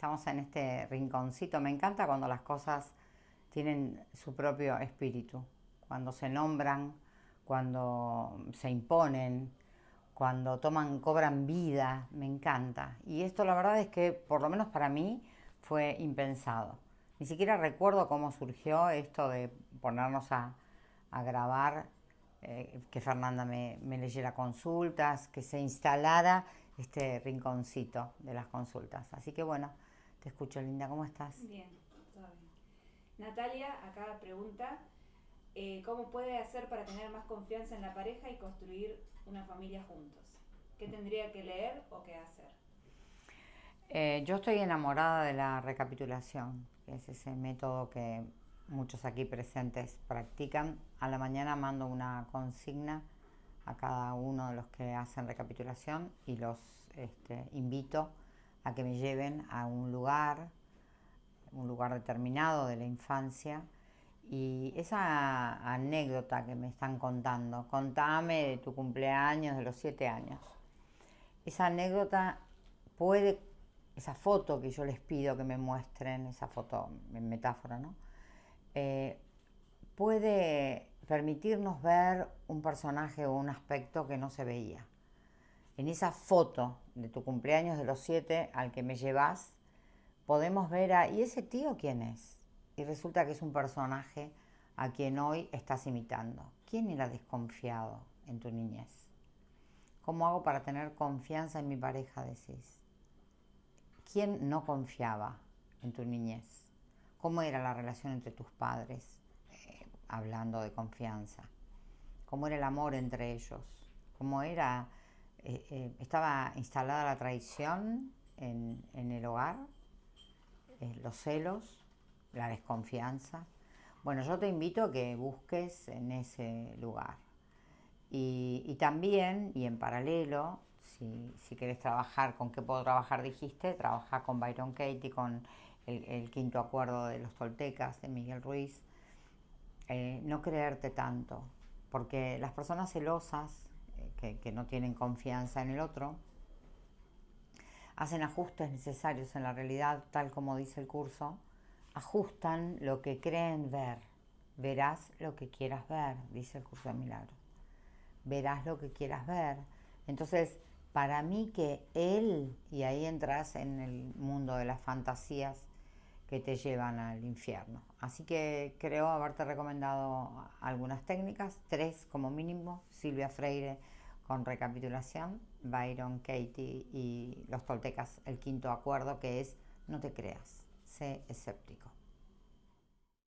estamos en este rinconcito. Me encanta cuando las cosas tienen su propio espíritu, cuando se nombran, cuando se imponen, cuando toman, cobran vida, me encanta. Y esto la verdad es que, por lo menos para mí, fue impensado. Ni siquiera recuerdo cómo surgió esto de ponernos a, grabar, eh, que Fernanda me, me leyera consultas, que se instalara este rinconcito de las consultas. Así que bueno, te escucho, Linda, ¿cómo estás? Bien, todo bien. Natalia acá pregunta, eh, ¿cómo puede hacer para tener más confianza en la pareja y construir una familia juntos? ¿Qué tendría que leer o qué hacer? Eh, yo estoy enamorada de la recapitulación, que es ese método que muchos aquí presentes practican. A la mañana mando una consigna a cada uno de los que hacen recapitulación y los este, invito a que me lleven a un lugar, un lugar determinado de la infancia. Y esa anécdota que me están contando, contame de tu cumpleaños de los siete años. Esa anécdota puede, esa foto que yo les pido que me muestren, esa foto en metáfora, ¿no? Eh, puede permitirnos ver un personaje o un aspecto que no se veía. En esa foto de tu cumpleaños de los siete al que me llevas, podemos ver a, ¿y ese tío quién es? Y resulta que es un personaje a quien hoy estás imitando. ¿Quién era desconfiado en tu niñez? ¿Cómo hago para tener confianza en mi pareja? Decís. ¿Quién no confiaba en tu niñez? ¿Cómo era la relación entre tus padres? hablando de confianza, cómo era el amor entre ellos, cómo era, eh, eh, estaba instalada la traición en, el hogar, eh, los celos, la desconfianza. Bueno, yo te invito a que busques en ese lugar. Y, también, y en paralelo, si, querés trabajar, ¿con qué puedo trabajar? Dijiste, trabaja con Byron Katie, con el, quinto acuerdo de los toltecas de Miguel Ruiz, no creerte tanto, porque las personas celosas, que, no tienen confianza en el otro, hacen ajustes necesarios en la realidad, tal como dice el curso, ajustan lo que creen ver. Verás lo que quieras ver, dice el curso de milagro. Verás lo que quieras ver. Entonces, para mí que él, y ahí entras en el mundo de las fantasías, que te llevan al infierno. Así que creo haberte recomendado algunas técnicas, tres como mínimo, Silvia Freire con recapitulación, Byron Katie y los toltecas, el quinto acuerdo que es no te creas, sé escéptico.